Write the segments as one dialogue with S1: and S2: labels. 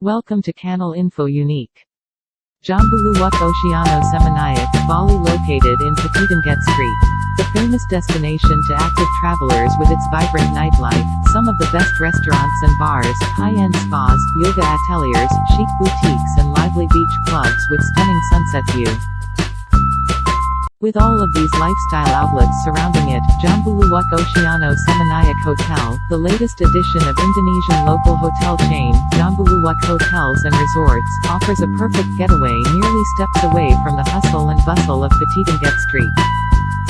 S1: Welcome to Canal Info Unique. Jambuluwuk Oceano Seminyak, Bali located in Petitenget Street. The famous destination to active travelers with its vibrant nightlife, some of the best restaurants and bars, high-end spas, yoga ateliers, chic boutiques and lively beach clubs with stunning sunset view. With all of these lifestyle outlets surrounding it, Jambuluwuk Oceano Seminyak Hotel, the latest edition of Indonesian local hotel chain, Jambuluwuk Hotels and Resorts, offers a perfect getaway nearly steps away from the hustle and bustle of Petitenget Street.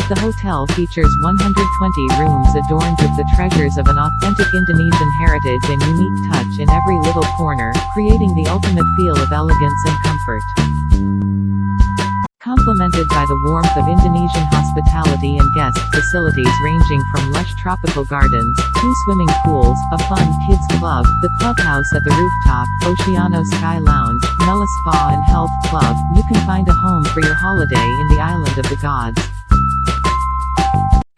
S1: The hotel features 120 rooms adorned with the treasures of an authentic Indonesian heritage and unique touch in every little corner, creating the ultimate feel of elegance and comfort. Complemented by the warmth of Indonesian hospitality and guest facilities ranging from lush tropical gardens, two swimming pools, a fun kids club, the clubhouse at the rooftop, Oceano Sky Lounge, Mela Spa and Health Club, you can find a home for your holiday in the island of the gods.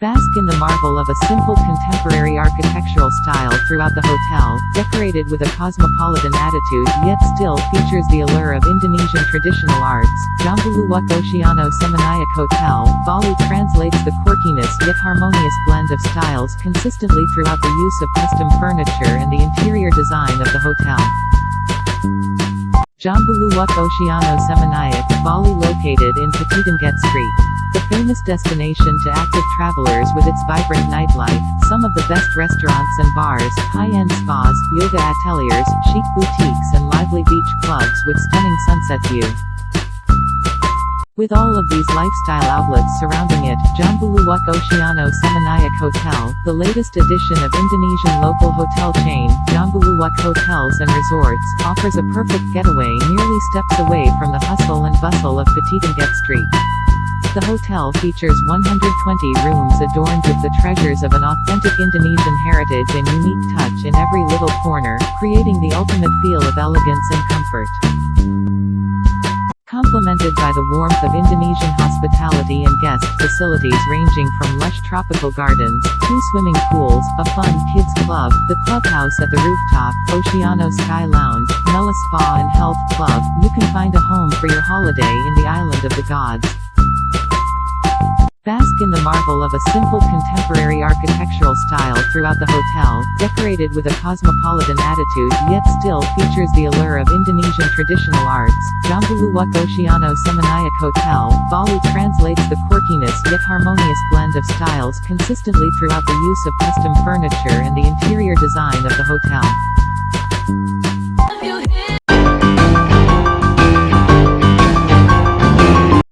S1: Bask in the marvel of a simple contemporary architectural style throughout the hotel, decorated with a cosmopolitan attitude yet still features the allure of Indonesian traditional arts. Jambuluwuk Oceano Seminyak Hotel, Bali translates the quirkiness yet harmonious blend of styles consistently throughout the use of custom furniture and the interior design of the hotel. Jambuluwuk Oceano Seminyak, Bali located in Petitenget Street. The famous destination to active travelers with its vibrant nightlife, some of the best restaurants and bars, high-end spas, yoga ateliers, chic boutiques and lively beach clubs with stunning sunset view. With all of these lifestyle outlets surrounding it, Jambuluwuk Oceano Seminyak Hotel, the latest edition of Indonesian local hotel chain, Jambuluwuk Hotels and Resorts, offers a perfect getaway nearly steps away from the hustle and bustle of Petitenget Street. The hotel features 120 rooms adorned with the treasures of an authentic Indonesian heritage and unique touch in every little corner, creating the ultimate feel of elegance and comfort. Complemented by the warmth of Indonesian hospitality and guest facilities ranging from lush tropical gardens, two swimming pools, a fun kids club, the clubhouse at the rooftop, Oceano Sky Lounge, Mela Spa and Health Club, you can find a home for your holiday in the island of the gods. Bask in the marvel of a simple contemporary architectural style throughout the hotel, decorated with a cosmopolitan attitude yet still features the allure of Indonesian traditional arts. Jambuluwuk Oceano Seminyak Hotel, Bali translates the quirkiness yet harmonious blend of styles consistently throughout the use of custom furniture and the interior design of the hotel.